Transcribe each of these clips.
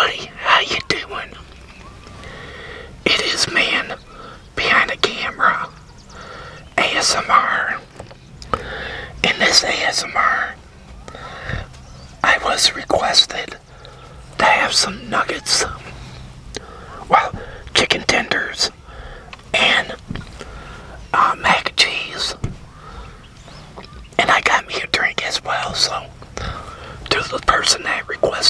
everybody, how you doing? It is man behind the camera, ASMR. In this ASMR, I was requested to have some nuggets, well, chicken tenders, and uh, mac and cheese. And I got me a drink as well, so to the person that requested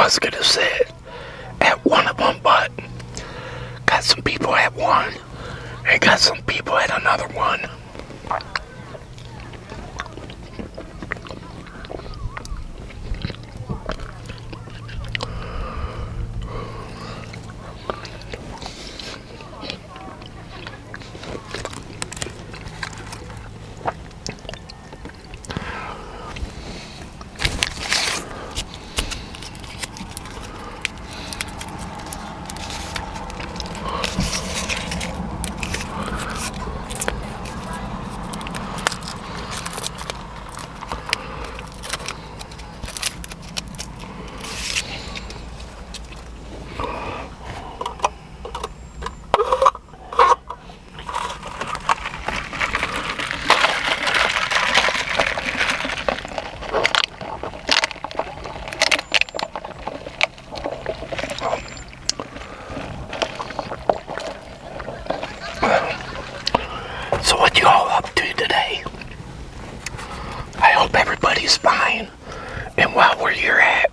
Was gonna sit at one of them, but got some people at one and got some people at another one. So what you all up to today? I hope everybody's fine and while we're here at.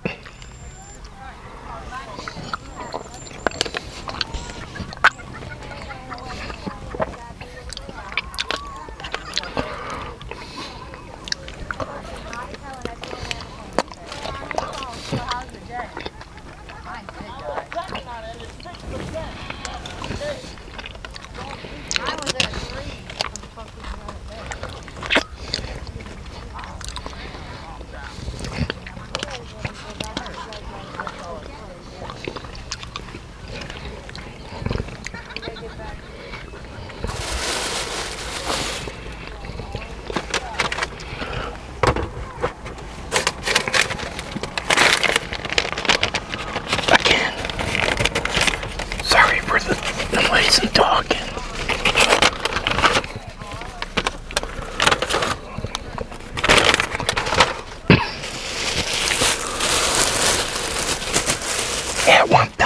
That one.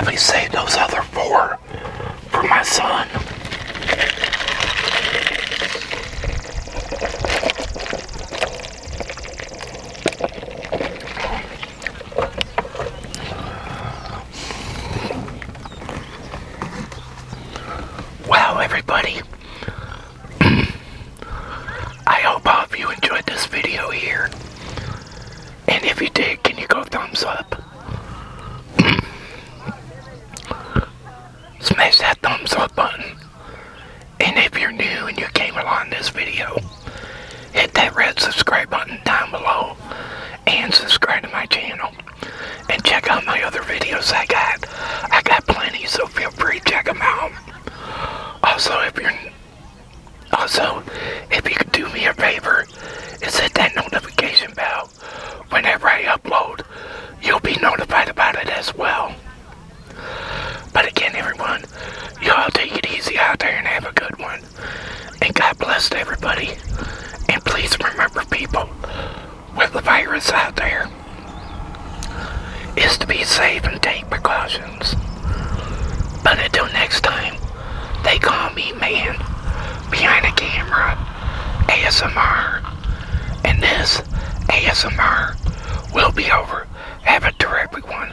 probably save those other four for my son. also, if you could do me a favor and set that notification bell whenever I upload, you'll be notified about it as well. But again, everyone, y'all take it easy out there and have a good one. And God bless everybody. And please remember, people, with the virus out there, is to be safe and take precautions. But until next time, they call me man behind the camera ASMR. And this ASMR will be over. Have a terrific one.